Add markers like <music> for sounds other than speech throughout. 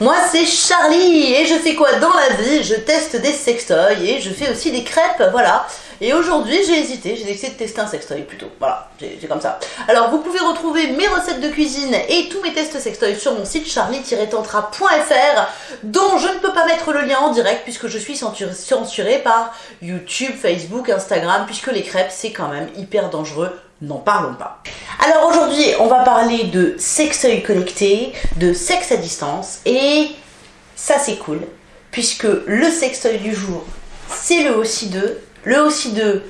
moi c'est Charlie. Et je fais quoi dans la vie? Je teste des sextoys et je fais aussi des crêpes, voilà. Et aujourd'hui j'ai hésité, j'ai décidé de tester un sextoy plutôt, voilà, j'ai comme ça. Alors vous pouvez retrouver mes recettes de cuisine et tous mes tests sextoy sur mon site charlie-tantra.fr dont je ne peux pas mettre le lien en direct puisque je suis censurée par YouTube, Facebook, Instagram puisque les crêpes c'est quand même hyper dangereux n'en parlons pas. Alors aujourd'hui, on va parler de sextoy connecté, de sexe à distance, et ça c'est cool, puisque le sextoy du jour, c'est le OC2, le OC2,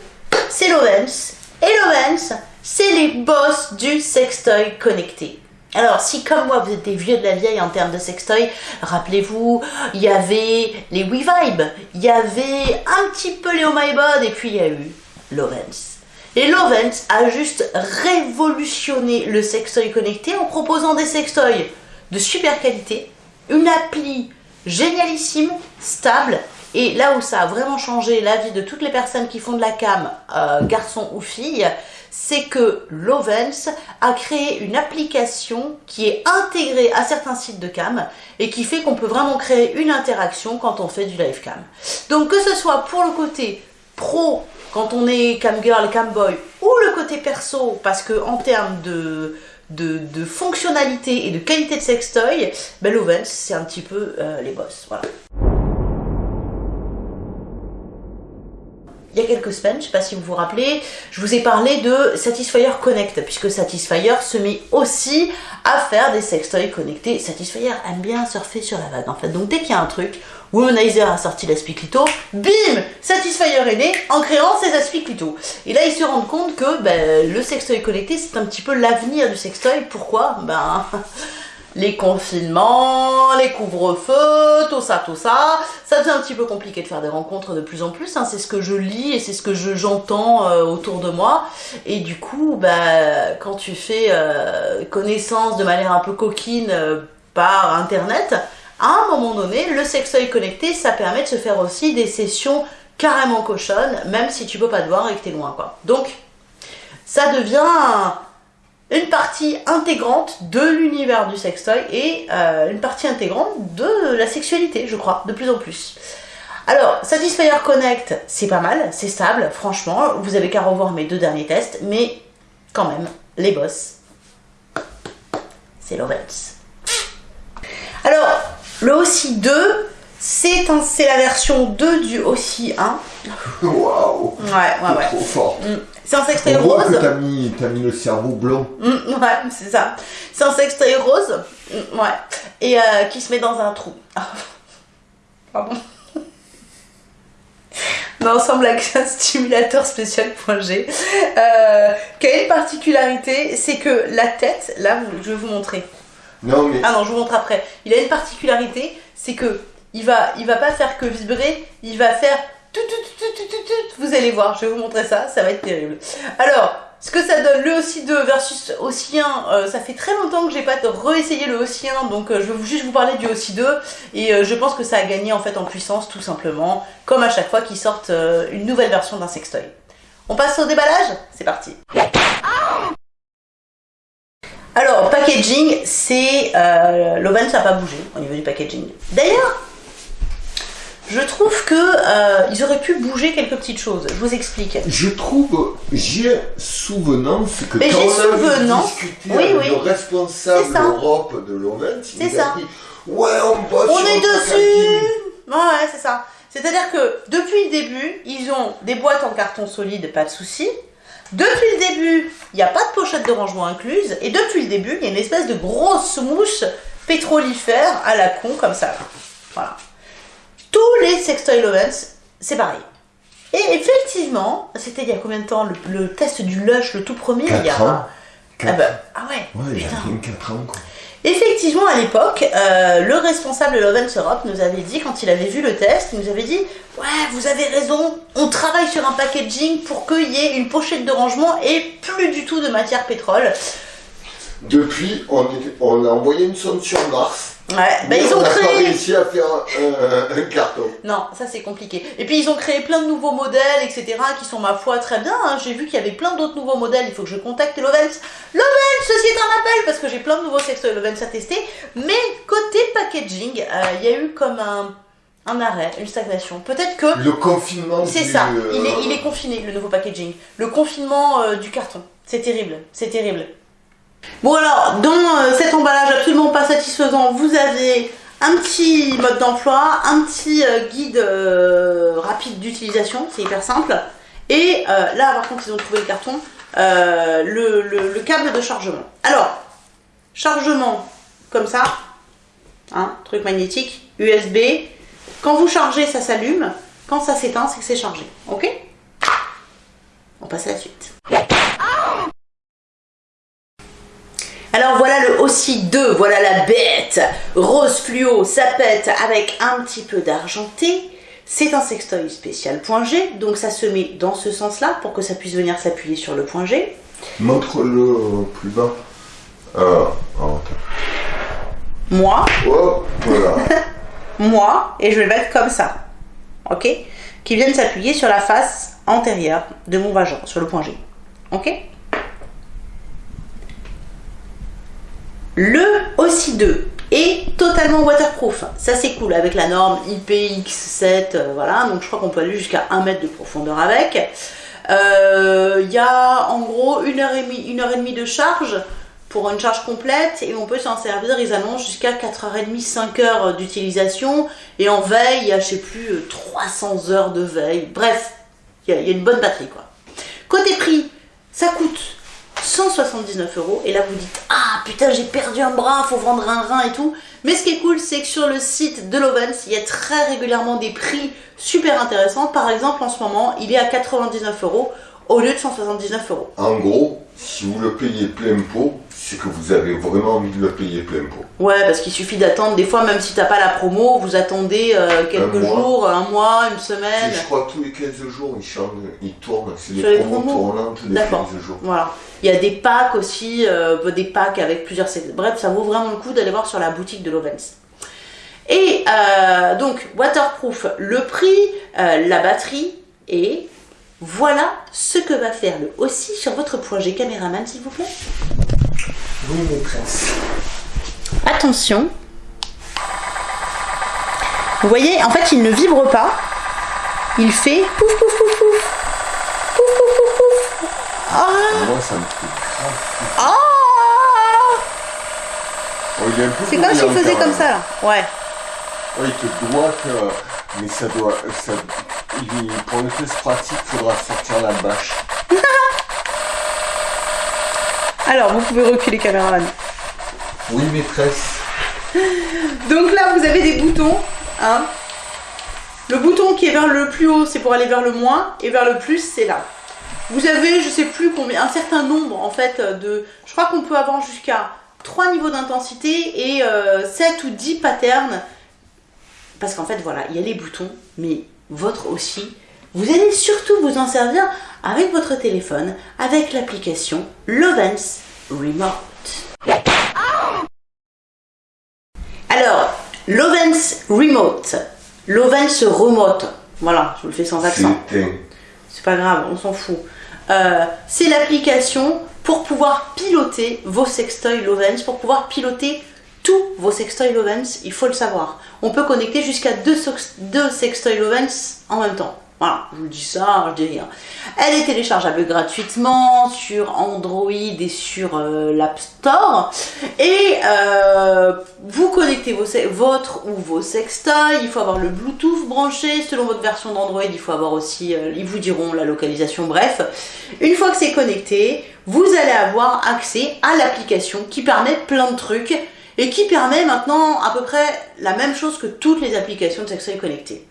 c'est l'Ovens, et l'Ovens, c'est les boss du sextoy connecté. Alors, si comme moi, vous êtes des vieux de la vieille en termes de sextoy, rappelez-vous, il y avait les WeVibe, il y avait un petit peu les Oh My Bod, et puis il y a eu l'Ovens. Et Lovens a juste révolutionné le sextoy connecté en proposant des sextoys de super qualité, une appli génialissime, stable, et là où ça a vraiment changé la vie de toutes les personnes qui font de la cam, euh, garçons ou filles, c'est que Lovens a créé une application qui est intégrée à certains sites de cam et qui fait qu'on peut vraiment créer une interaction quand on fait du live cam. Donc que ce soit pour le côté pro quand on est cam girl, cam boy, ou le côté perso, parce que en termes de, fonctionnalité et de qualité de sextoy, ben Lovens, c'est un petit peu euh, les boss. Voilà. Il y a quelques semaines, je ne sais pas si vous vous rappelez, je vous ai parlé de Satisfyer Connect, puisque Satisfyer se met aussi à faire des sextoys connectés. Satisfyer aime bien surfer sur la vague en fait. Donc dès qu'il y a un truc, Womanizer a sorti l'aspiclito, bim Satisfyer est né en créant ses aspiclitos. Et là ils se rendent compte que ben, le sextoy connecté c'est un petit peu l'avenir du sextoy. Pourquoi? Ben les confinements, les couvre-feux, tout ça, tout ça. Ça devient un petit peu compliqué de faire des rencontres de plus en plus. Hein. C'est ce que je lis et c'est ce que j'entends euh, autour de moi. Et du coup, bah, quand tu fais euh, connaissance de manière un peu coquine euh, par Internet, à un moment donné, le sextoy connecté, ça permet de se faire aussi des sessions carrément cochonnes, même si tu peux pas te voir et que t'es loin, quoi. Donc, ça devient une partie intégrante de l'univers du sextoy et euh, une partie intégrante de la sexualité, je crois, de plus en plus. Alors, Satisfyer Connect, c'est pas mal, c'est stable, franchement, vous avez qu'à revoir mes deux derniers tests, mais quand même, les boss, c'est Lovens. Alors, le OSI 2, c'est la version 2 du OSI 1. Waouh Ouais, ouais, ouais. Trop fort. Mm. C'est un sextoy rose. que t'as mis, as mis le cerveau blanc. Mm, ouais, c'est ça. C'est un sextoy rose. Mm, ouais. Et euh, qui se met dans un trou. Ah. <laughs> Pardon. <laughs> Non, semble avec un stimulateur spécial.g euh, qui a une particularité, c'est que la tête, là, je vais vous montrer. Non, mais... Ah non, je vous montre après. Il a une particularité, c'est que il va, il va pas faire que vibrer, il va faire vous allez voir, je vais vous montrer ça, ça va être terrible. Alors, ce que ça donne, le OSI 2 versus OSI 1, ça fait très longtemps que j'ai pas réessayé le OSI 1, donc euh, je vais juste vous parler du OSI 2, et euh, je pense que ça a gagné en fait en puissance tout simplement, comme à chaque fois qu'ils sortent euh, une nouvelle version d'un sextoy. On passe au déballage? C'est parti alors, packaging, c'est... L'Oven, ça n'a pas bougé au niveau du packaging. D'ailleurs, je trouve que euh, ils auraient pu bouger quelques petites choses. Je vous explique. Je trouve, j'ai souvenance que Mais quand on a discuté avec le responsable Europe de l'OVEN, il ça. dit Ouais, on bosse On est dessus Ouais, c'est ça. C'est-à-dire que depuis le début, ils ont des boîtes en carton solide, pas de souci. Depuis le début, il n'y a pas de pochette de rangement incluse. Et depuis le début, il y a une espèce de grosse mouche pétrolifère à la con, comme ça. Voilà tous les sextoy lovens, c'est pareil. Et effectivement, c'était il y a combien de temps le, test du Lush, le tout premier il y a... ans. Ah, bah, ah, ouais, ouais il y a 4 ans quoi. Effectivement, à l'époque, euh, le responsable de Lovens Europe nous avait dit, quand il avait vu le test, il nous avait dit « Ouais, vous avez raison, on travaille sur un packaging pour qu'il y ait une pochette de rangement et plus du tout de matière pétrole. » Depuis, on, on, a envoyé une sonde sur Mars Ouais, bah Mais ils on ont pas créé. réussi à faire un, un carton. Non, ça c'est compliqué. Et puis ils ont créé plein de nouveaux modèles, etc., qui sont ma foi très bien. hein. J'ai vu qu'il y avait plein d'autres nouveaux modèles. Il faut que je contacte Lovens. Lovens, ceci est un appel parce que j'ai plein de nouveaux sextoys Lovens à tester. Mais côté packaging, euh, il y a eu comme un, un arrêt, une stagnation. Peut-être que Le confinement. c'est du, ça. euh, Il est, il est confiné le nouveau packaging. Le confinement euh, du carton. C'est terrible. C'est terrible. Bon alors, dans euh, cet emballage absolument pas satisfaisant, vous avez un petit mode d'emploi, un petit euh, guide euh, rapide d'utilisation, c'est hyper simple. Et là, par contre, ils ont trouvé le carton, le câble de chargement. Alors, chargement comme ça, hein, truc magnétique, USB. Quand vous chargez, ça s'allume. Quand ça s'éteint, c'est que c'est chargé. Ok? On passe à la suite. Alors voilà le aussi 2, voilà la bête. Rose fluo, ça pète avec un petit peu d'argenté. C'est un sextoy spécial point G, donc ça se met dans ce sens-là pour que ça puisse venir s'appuyer sur le point G. Montre-le plus bas. Ah, ah. Moi, Oh, voilà. <laughs> moi, et je vais le mettre comme ça. Ok? Qui viennent s'appuyer sur la face antérieure de mon vagin, sur le point G. Ok? Le aussi 2 est totalement waterproof. Ça c'est cool avec la norme IPX7, euh, voilà, donc je crois qu'on peut aller jusqu'à 1 mètre de profondeur avec. Euh, Il y a en gros une heure, et demie, heure et demie de charge pour une charge complète et on peut s'en servir, ils annoncent jusqu'à 4h30, 5 heures d'utilisation et en veille, il y a je sais plus euh, 300 heures de veille. Bref, il y, y a une bonne batterie quoi. Côté prix, ça coûte 179 euros et là vous dites ah putain j'ai perdu un bras, faut vendre un rein et tout. Mais ce qui est cool c'est que sur le site de Lovens il y a très régulièrement des prix super intéressants. Par exemple en ce moment il est à 99 euros au lieu de 179 euros. En gros, si vous le payez plein pot, c'est que vous avez vraiment envie de le payer plein pot. Ouais, parce qu'il suffit d'attendre. Des fois, même si t'as pas la promo, vous attendez euh, quelques Un mois. jours, un mois, une semaine. je crois que tous les 15 jours, ils changent, ils tournent. C'est les promos promos tournantes des D'accord. 15 jours. Voilà. Il y a des packs aussi, euh, des packs avec plusieurs. Bref, ça vaut vraiment le coup d'aller voir sur la boutique de Lovens. Et euh, donc, waterproof, le prix, la batterie, et voilà ce que va faire le aussi sur votre projet caméraman, s'il vous plaît. Oui, maîtresse. Attention. Vous voyez, en fait, il ne vibre pas. Il fait pouf pouf pouf pouf. Pouf pouf pouf pouf. Ah Moi, ça me fait grave. Ah Oh, C'est comme s'il faisait comme ça là. Ouais. Oh, il te doit que. Mais ça doit. Ça... il- Pour le test pratique, il faudra sortir la bâche. <laughs> Alors, vous pouvez reculer caméraman. Oui, maîtresse. Donc là, vous avez des boutons. Hein. Le bouton qui est vers le plus haut, c'est pour aller vers le moins, et vers le plus, c'est là. Vous avez, je sais plus combien, un certain nombre en fait de. Je crois qu'on peut avoir jusqu'à 3 niveaux d'intensité et euh, 7 ou 10 patterns. Parce qu'en fait, voilà, il y a les boutons, mais votre aussi. Vous allez surtout vous en servir avec votre téléphone, avec l'application Lovens Remote. Alors, Lovens Remote. Lovens Remote. Voilà, je vous le fais sans accent. C'est pas grave, on s'en fout. Euh, c'est l'application pour pouvoir piloter vos sextoys Lovens, pour pouvoir piloter tous vos sextoys Lovens, il faut le savoir. On peut connecter jusqu'à deux, deux sextoys Lovens en même temps. Voilà, je vous dis ça, je dis rien. Elle est téléchargeable gratuitement sur Android et sur euh, l'App Store. Et euh, vous connectez vos votre ou vos sextoys. Il faut avoir le Bluetooth branché. Selon votre version d'Android, il faut avoir aussi, euh, ils vous diront la localisation. Bref, une fois que c'est connecté, vous allez avoir accès à l'application qui permet plein de trucs et qui permet maintenant à peu près la même chose que toutes les applications de sextoy connectées.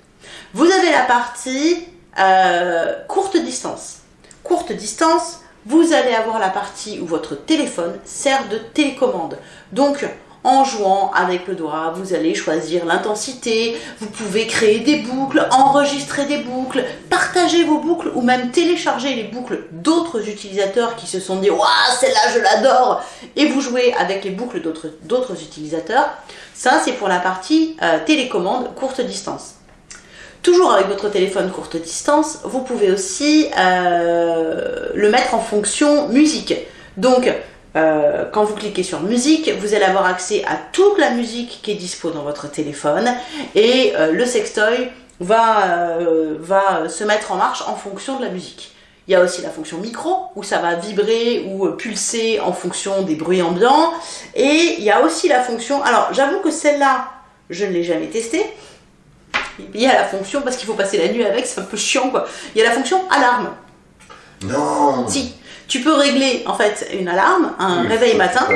Vous avez la partie euh, courte distance. Courte distance, vous allez avoir la partie où votre téléphone sert de télécommande. Donc, en jouant avec le doigt, vous allez choisir l'intensité, vous pouvez créer des boucles, enregistrer des boucles, partager vos boucles ou même télécharger les boucles d'autres utilisateurs qui se sont dit « Waouh, celle-là, je l'adore !» et vous jouez avec les boucles d'autres utilisateurs. Ça, c'est pour la partie euh, télécommande courte distance. Toujours avec votre téléphone courte distance, vous pouvez aussi euh, le mettre en fonction musique. Donc, euh, quand vous cliquez sur musique, vous allez avoir accès à toute la musique qui est dispo dans votre téléphone et euh, le sextoy va, euh, va se mettre en marche en fonction de la musique. Il y a aussi la fonction micro où ça va vibrer ou pulser en fonction des bruits ambiants. Et il y a aussi la fonction, alors j'avoue que celle-là, je ne l'ai jamais testée. Il y a la fonction, parce qu'il faut passer la nuit avec, c'est un peu chiant quoi. Il y a la fonction alarme. Non Si, tu peux régler en fait une alarme, un réveil matin.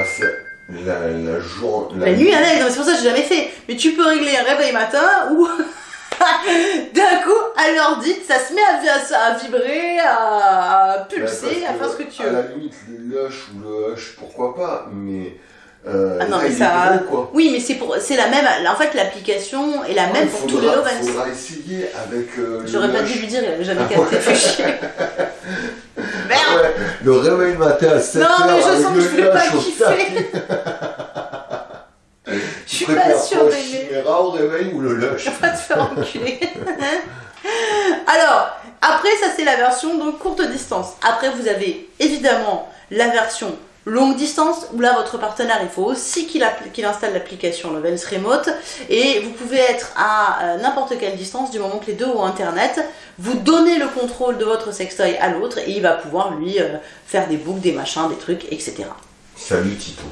La, la, jour, la, nuit avec, c'est pour ça que j'ai jamais fait. Mais tu peux régler un réveil matin ou <laughs> d'un coup, à dite, ça se met à, à vibrer, à, pulser, à faire ce que tu veux. À la limite, le lush ou le hush, pourquoi pas, mais. Euh, ah non, mais ça. Oui, mais c'est pour, c'est la même. En fait, l'application est la même pour tous les Lovens. Il faudra essayer avec. Euh, J'aurais pas dû lui dire, il avait jamais capté, fait <laughs> Merde Le réveil matin à 7 Non, mais je sens que je voulais pas kiffer <laughs> Je suis pas sûre d'aimer. Le au réveil ou le lush Je vais te faire enculer. <laughs> Alors, après, ça c'est la version donc courte distance. Après, vous avez évidemment la version longue distance, où là votre partenaire il faut aussi qu'il installe l'application Lovens Remote et vous pouvez être à euh, n'importe quelle distance du moment que les deux ont internet, vous donnez le contrôle de votre sextoy à l'autre et il va pouvoir lui euh, faire des boucles, des machins, des trucs, etc. Salut Tito.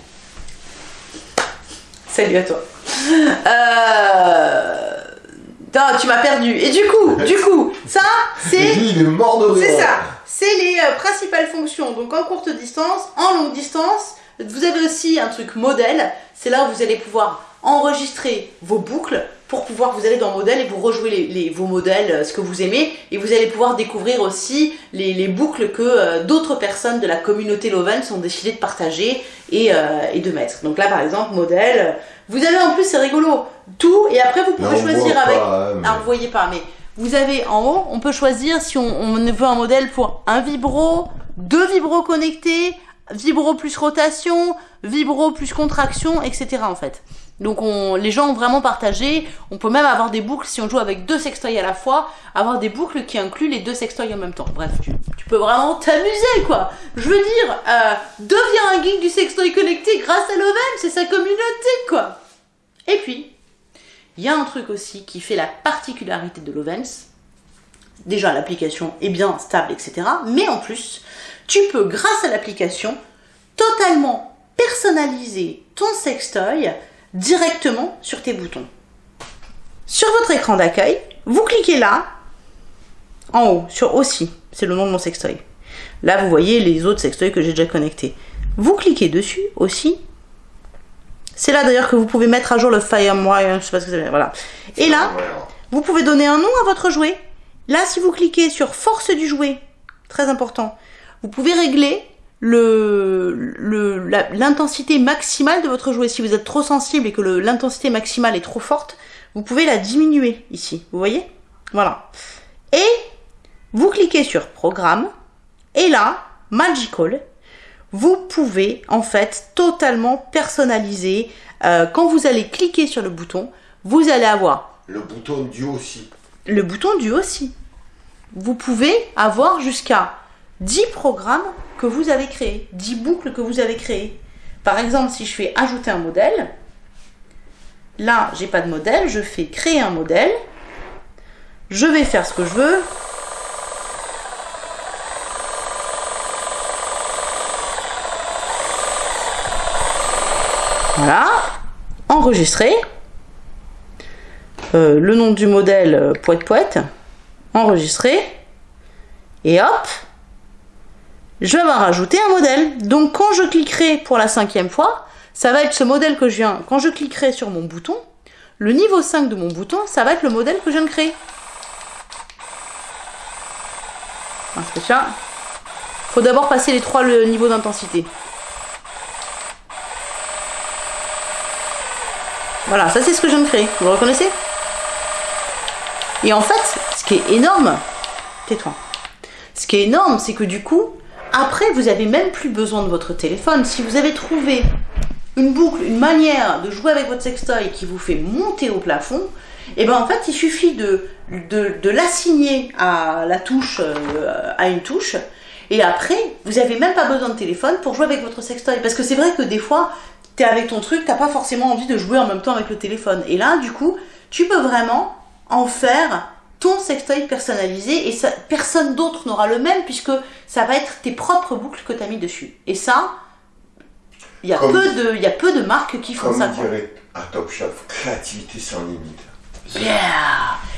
Salut à toi. Euh... Non, tu m'as perdu. Et du coup, du coup, ça, c'est... il est mort de C'est ça c'est les euh, principales fonctions. Donc en courte distance, en longue distance, vous avez aussi un truc modèle. C'est là où vous allez pouvoir enregistrer vos boucles pour pouvoir vous aller dans modèle et vous rejouer les, vos modèles, euh, ce que vous aimez, et vous allez pouvoir découvrir aussi les, boucles que euh, d'autres personnes de la communauté Loven ont décidé de partager et, de mettre. Donc là par exemple, modèle, vous avez en plus, c'est rigolo, tout, et après vous pouvez choisir avec... Pas, hein, vous voyez pas, mais vous avez en haut, on peut choisir si on, veut un modèle pour un vibro, deux vibros connectés, vibro plus rotation, vibro plus contraction, etc. en fait. Donc on, les gens ont vraiment partagé. On peut même avoir des boucles, si on joue avec deux sextoys à la fois, avoir des boucles qui incluent les deux sextoys en même temps. Bref, tu, peux vraiment t'amuser quoi. Je veux dire, euh, deviens un geek du sextoy connecté grâce à Loven, c'est sa communauté quoi. Et puis, il y a un truc aussi qui fait la particularité de Lovens. Déjà, l'application est bien stable, etc. Mais en plus, tu peux, grâce à l'application, totalement personnaliser ton sextoy directement sur tes boutons. Sur votre écran d'accueil, vous cliquez là, en haut, sur aussi, c'est le nom de mon sextoy. Là, vous voyez les autres sextoys que j'ai déjà connectés. Vous cliquez dessus aussi, c'est là d'ailleurs que vous pouvez mettre à jour le FireWire, je sais pas ce que c'est, voilà. Et là, vous pouvez donner un nom à votre jouet. Là, si vous cliquez sur force du jouet, très important, vous pouvez régler l'intensité maximale de votre jouet. Si vous êtes trop sensible et que l'intensité maximale est trop forte, vous pouvez la diminuer ici. Vous voyez? Voilà. Et vous cliquez sur Programme. Et là, Magical vous pouvez en fait totalement personnaliser. Euh, quand vous allez cliquer sur le bouton, vous allez avoir... Le bouton du aussi. Le bouton du aussi. Vous pouvez avoir jusqu'à 10 programmes que vous avez créés, 10 boucles que vous avez créées. Par exemple, si je fais ajouter un modèle, là, j'ai pas de modèle, je fais créer un modèle, je vais faire ce que je veux, Voilà. Enregistrer. Euh, le nom du modèle euh, poète. Enregistrer. Et hop. Je vais rajouter un modèle. Donc quand je cliquerai pour la cinquième fois, ça va être ce modèle que je viens. Quand je cliquerai sur mon bouton, le niveau 5 de mon bouton, ça va être le modèle que je viens de créer. Il faut d'abord passer les trois niveaux d'intensité. Voilà, ça c'est ce que je viens de créer. Vous reconnaissez? Et en fait, ce qui est énorme, tais-toi. Ce qui est énorme, c'est que du coup, après, vous avez même plus besoin de votre téléphone. Si vous avez trouvé une boucle, une manière de jouer avec votre sextoy qui vous fait monter au plafond, et ben en fait, il suffit de, de, l'assigner à la touche, euh, à une touche, et après, vous n'avez même pas besoin de téléphone pour jouer avec votre sextoy. Parce que c'est vrai que des fois, tu es avec ton truc, t'as pas forcément envie de jouer en même temps avec le téléphone. Et là, du coup, tu peux vraiment en faire ton sextoy personnalisé et ça, personne d'autre n'aura le même puisque ça va être tes propres boucles que tu as mis dessus. Et ça, il y, a peu de, y a peu de marques qui font ça. Comme dirait à Top Chef, créativité sans limite. Yeah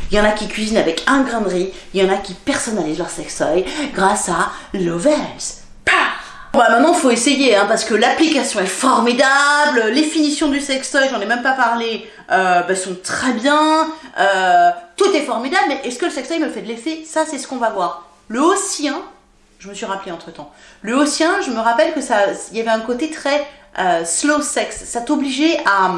Il y en a qui cuisinent avec un grain de riz, il y en a qui personnalisent leur sextoy grâce à Lovels. Bah maintenant faut essayer hein, parce que l'application est formidable, les finitions du sextoy, j'en ai même pas parlé, euh, bah, sont très bien, euh, tout est formidable, mais est-ce que le sextoy me fait de l'effet Ça c'est ce qu'on va voir. Le haussien, je me suis rappelé entre temps, le haussien, je me rappelle que ça, il y avait un côté très euh, slow sex, ça t'obligeait à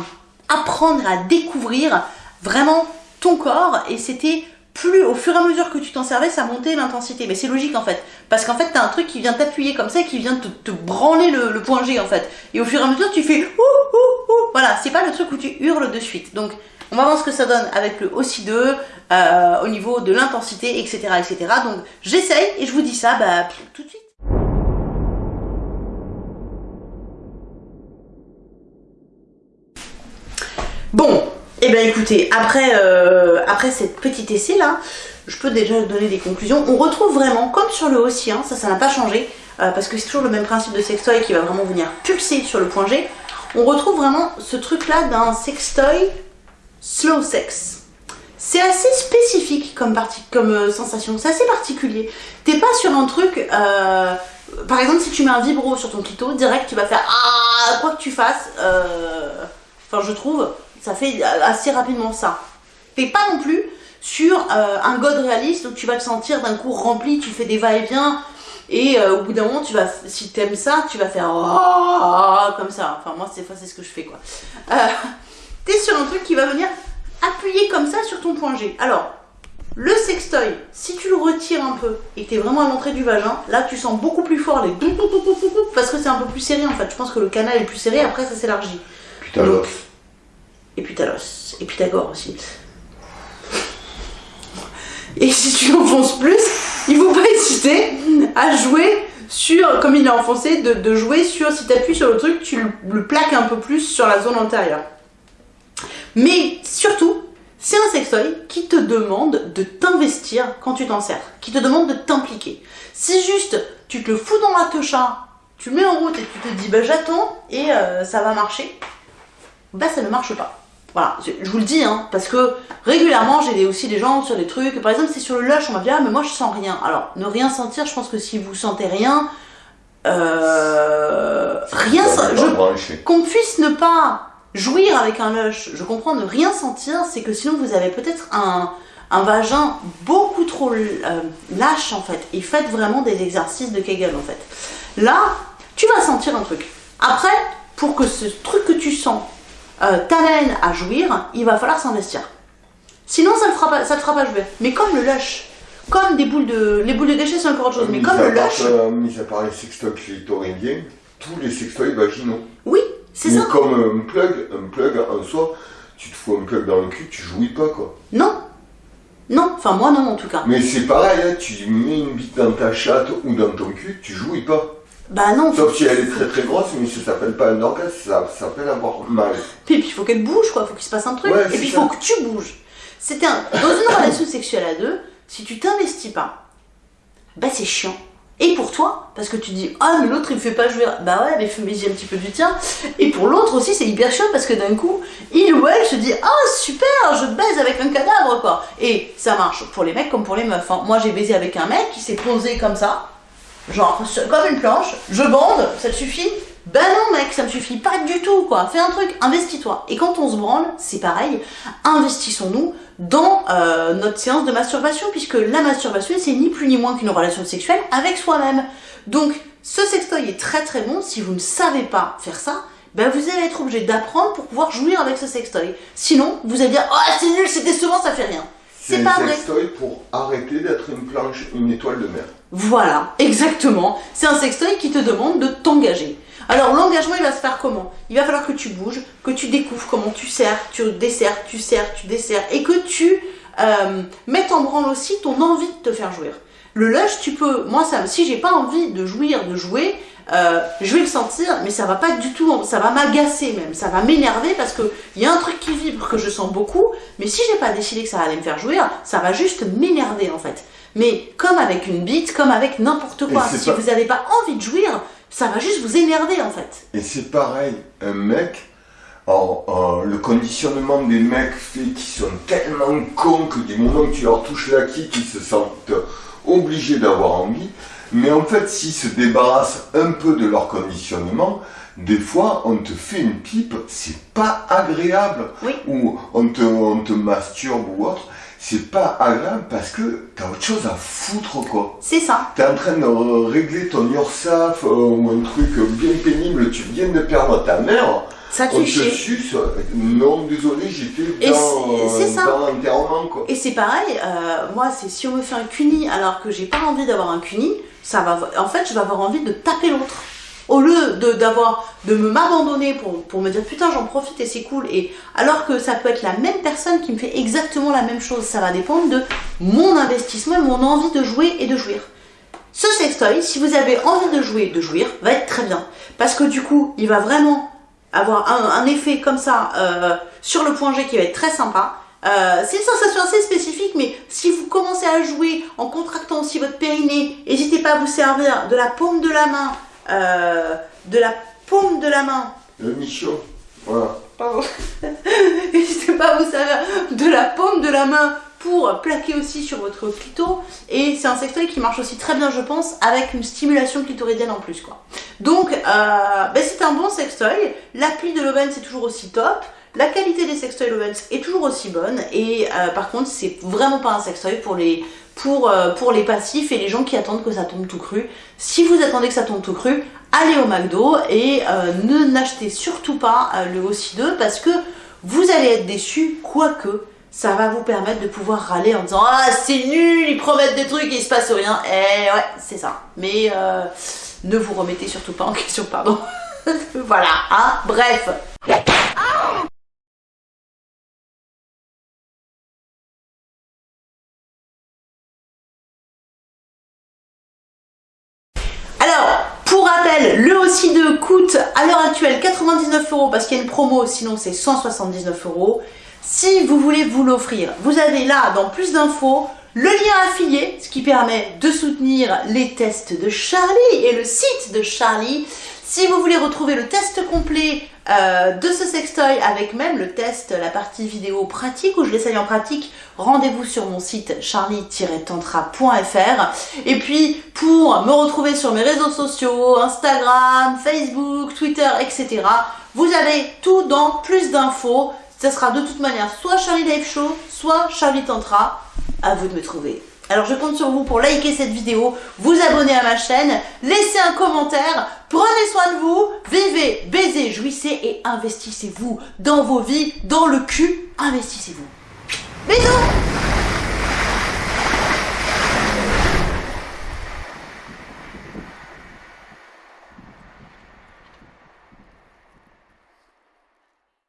apprendre à découvrir vraiment ton corps et c'était plus au fur et à mesure que tu t'en servais, ça montait l'intensité. Mais c'est logique en fait. Parce qu'en fait, t'as un truc qui vient t'appuyer comme ça qui vient te, branler le, point G en fait. Et au fur et à mesure, tu fais ouh, ouh, ouh. Voilà, c'est pas le truc où tu hurles de suite. Donc, on va voir ce que ça donne avec le aussi 2 euh, au niveau de l'intensité, etc., etc. Donc, j'essaye et je vous dis ça bah, tout de suite. Bon, bien écoutez, après, euh, après cette petite essai là, je peux déjà donner des conclusions. On retrouve vraiment, comme sur le haussien, hein, ça, ça n'a pas changé, euh, parce que c'est toujours le même principe de sextoy qui va vraiment venir pulser sur le point G. On retrouve vraiment ce truc là d'un sextoy slow sex. C'est assez spécifique comme, comme euh, sensation, c'est assez particulier. T'es pas sur un truc, par exemple si tu mets un vibro sur ton clito, direct tu vas faire ah quoi que tu fasses, enfin je trouve, ça fait assez rapidement ça. Fais pas non plus sur euh, un god réaliste où tu vas le sentir d'un coup rempli, tu fais des va-et-vient et euh, au bout d'un moment tu vas, si t'aimes ça, tu vas faire oh, comme ça. Enfin moi c'est ce que je fais quoi. Euh, <laughs> T'es sur un truc qui va venir appuyer comme ça sur ton point G. Alors le sextoy, si tu le retires un peu et que es vraiment à l'entrée du vagin, là tu sens beaucoup plus fort les <laughs> parce que c'est un peu plus serré en fait. Je pense que le canal est plus serré, après ça s'élargit. Putain, et Pythagoras, et Pythagore aussi. Et si tu <laughs> l'enfonces plus, il ne faut pas hésiter à jouer sur, comme il est enfoncé, de, jouer sur, si tu appuies sur le truc, tu le, plaques un peu plus sur la zone antérieure. Mais surtout, c'est un sextoy qui te demande de t'investir quand tu t'en sers, qui te demande de t'impliquer. Si juste tu te le fous dans la techa, tu le mets en route et tu te dis bah j'attends et euh, ça va marcher, bah ça ne marche pas. Voilà, je, vous le dis, hein, parce que régulièrement j'ai aussi des gens sur des trucs, par exemple c'est sur le lush, on m'a dit ah mais moi je sens rien. Alors ne rien sentir, je pense que si vous sentez rien, euh, rien, qu'on puisse ne pas jouir avec un lush, je comprends ne rien sentir, c'est que sinon vous avez peut-être un, un vagin beaucoup trop euh, lâche en fait, et faites vraiment des exercices de Kegel en fait. Là, tu vas sentir un truc. Après, pour que ce truc que tu sens euh, à jouir, il va falloir s'investir. Sinon, ça ne fera pas, ça te fera pas jouer. Mais comme le lush, comme des boules de, les boules de déchets, c'est encore autre chose. Mais comme le lush, euh, mis à part les sextoys clitoridiens, tous les sextoys vaginaux. Oui, c'est ça. Comme un plug, un plug en soi, tu te fous un plug dans le cul, tu jouis pas quoi. Non. Non, enfin moi non en tout cas. Mais c'est pareil, hein, tu mets une bite dans ta chatte ou dans ton cul, tu jouis pas. Bah non. Sauf si elle est très très grosse, mais ça s'appelle pas un orgasme, ça s'appelle avoir mal. Puis, puis il faut qu'elle bouge, quoi, il faut qu'il se passe un truc. et puis il faut que tu bouges. C'était un... Dans une relation sexuelle à deux, si tu t'investis pas, bah c'est chiant. Et pour toi, parce que tu dis ah mais l'autre il me fait pas jouer, bah ouais mais fais un petit peu du tien. Et pour l'autre aussi c'est hyper chiant parce que d'un coup il ou elle se dit ah super je baise avec un cadavre quoi. Et ça marche pour les mecs comme pour les meufs. Hein. Moi j'ai baisé avec un mec qui s'est posé comme ça genre comme une planche, je bande, ça te suffit Ben non mec, ça me suffit pas du tout quoi. Fais un truc, investis-toi. Et quand on se branle, c'est pareil, investissons-nous dans euh, notre séance de masturbation, puisque la masturbation c'est ni plus ni moins qu'une relation sexuelle avec soi-même. Donc ce sextoy est très très bon, si vous ne savez pas faire ça, ben vous allez être obligé d'apprendre pour pouvoir jouir avec ce sextoy. Sinon, vous allez dire oh c'est nul, c'est décevant, ça fait rien. C'est pas un vrai. sextoy pour arrêter d'être une planche, une étoile de mer. Voilà, exactement. C'est un sextoy qui te demande de t'engager. Alors l'engagement, il va se faire comment? Il va falloir que tu bouges, que tu découvres comment tu sers, tu desserres, tu sers, tu desserres, et que tu euh, mettes en branle aussi ton envie de te faire jouir. Le lush, tu peux, moi, ça, si j'ai pas envie de jouir, de jouer, euh, je vais le sentir, mais ça va pas du tout, ça va m'agacer même, ça va m'énerver parce que il y a un truc qui vibre que je sens beaucoup, mais si j'ai pas décidé que ça allait me faire jouir, ça va juste m'énerver en fait. Mais comme avec une bite, comme avec n'importe quoi, si pas- vous n'avez pas envie de jouir, ça va juste vous énerver en fait. Et c'est pareil, un mec, alors, euh, le conditionnement des mecs fait qu'ils sont tellement cons que du moment que tu leur touches la kick, ils se sentent obligés d'avoir envie. Mais en fait, s'ils se débarrassent un peu de leur conditionnement, des fois, on te fait une pipe, c'est pas agréable. Oui. Ou on te, on te masturbe ou autre, c'est pas agréable parce que t'as autre chose à foutre, quoi. C'est ça. T'es en train de euh, régler ton URSAF euh, ou un truc bien pénible, tu viens de perdre ta mère, Ça te suce. Non, désolé, j'étais Et dans, ça. dans l'enterrement, quoi. Et c'est pareil, euh, moi, c'est si on me fait un cuni alors que j'ai pas envie d'avoir un cuni, ça va, en fait, je vais avoir envie de taper l'autre. Au lieu de d'avoir de me m'abandonner pour, me dire putain j'en profite et c'est cool et alors que ça peut être la même personne qui me fait exactement la même chose, ça va dépendre de mon investissement et mon envie de jouer et de jouir. Ce sextoy, si vous avez envie de jouer, de jouir, va être très bien. Parce que du coup, il va vraiment avoir un, un effet comme ça euh, sur le point G qui va être très sympa. Euh, c'est une sensation assez spécifique, mais si vous commencez à jouer en contractant aussi votre périnée, n'hésitez pas à vous servir de la paume de la main, euh, de la paume de la main Le michon, voilà. Pardon. <laughs> N'hésitez pas à vous servir de la paume de la main pour plaquer aussi sur votre clito. Et c'est un sextoy qui marche aussi très bien, je pense, avec une stimulation clitoridienne en plus. quoi. Donc, euh, ben, c'est un bon sextoy. L'appli de Lovens c'est toujours aussi top. La qualité des sextoys Lovens est toujours aussi bonne. Et euh, par contre, c'est vraiment pas un sextoy pour les, pour, euh, pour les passifs et les gens qui attendent que ça tombe tout cru. Si vous attendez que ça tombe tout cru, allez au McDo et euh, ne n'achetez surtout pas euh, le aussi 2 parce que vous allez être déçus, quoique ça va vous permettre de pouvoir râler en disant Ah, c'est nul, ils promettent des trucs et il se passe rien. Eh ouais, c'est ça. Mais euh, ne vous remettez surtout pas en <laughs> question, pardon. voilà, hein, bref pour rappel, le aussi 2 coûte à l'heure actuelle 99 euros parce qu'il y a une promo, sinon c'est 179 euros. Si vous voulez vous l'offrir, vous avez là, dans plus d'infos, le lien affilié, ce qui permet de soutenir les tests de Charlie et le site de Charlie. Si vous voulez retrouver le test complet euh, de ce sextoy avec même le test, la partie vidéo pratique où je l'essaye en pratique, rendez-vous sur mon site charlie-tantra.fr. Et puis pour me retrouver sur mes réseaux sociaux, Instagram, Facebook, Twitter, etc. Vous avez tout dans plus d'infos. Ça sera de toute manière soit Charlie Live Show, soit Charlie Tantra. À vous de me trouver. Alors je compte sur vous pour liker cette vidéo, vous abonner à ma chaîne, laisser un commentaire, prenez soin de vous, vivez, baisez, jouissez et investissez-vous dans vos vies, dans le cul, investissez-vous. Bisous